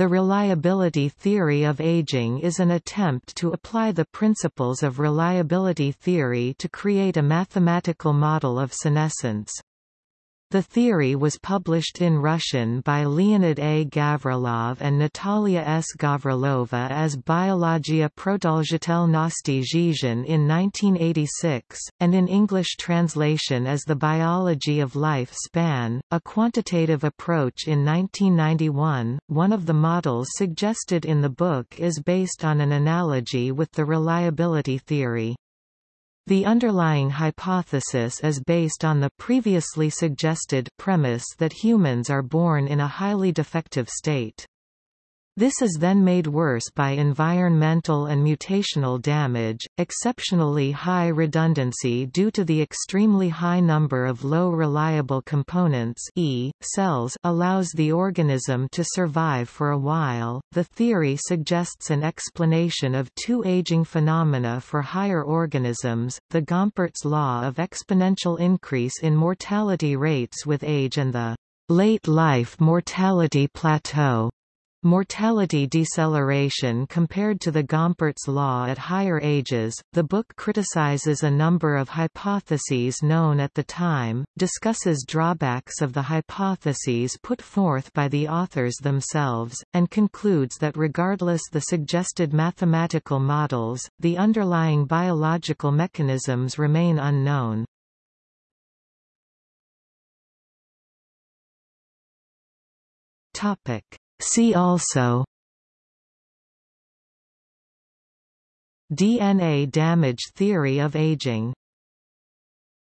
The reliability theory of aging is an attempt to apply the principles of reliability theory to create a mathematical model of senescence. The theory was published in Russian by Leonid A. Gavrilov and Natalia S. Gavrilova as Biologia Prodolžitel Nosti in 1986, and in English translation as The Biology of Life Span, a quantitative approach in 1991. One of the models suggested in the book is based on an analogy with the reliability theory. The underlying hypothesis is based on the previously suggested premise that humans are born in a highly defective state. This is then made worse by environmental and mutational damage, exceptionally high redundancy due to the extremely high number of low reliable components e, cells allows the organism to survive for a while. The theory suggests an explanation of two aging phenomena for higher organisms, the Gompertz law of exponential increase in mortality rates with age and the late life mortality plateau Mortality deceleration compared to the Gompertz law at higher ages. The book criticizes a number of hypotheses known at the time, discusses drawbacks of the hypotheses put forth by the authors themselves, and concludes that regardless the suggested mathematical models, the underlying biological mechanisms remain unknown. Topic See also DNA damage theory of aging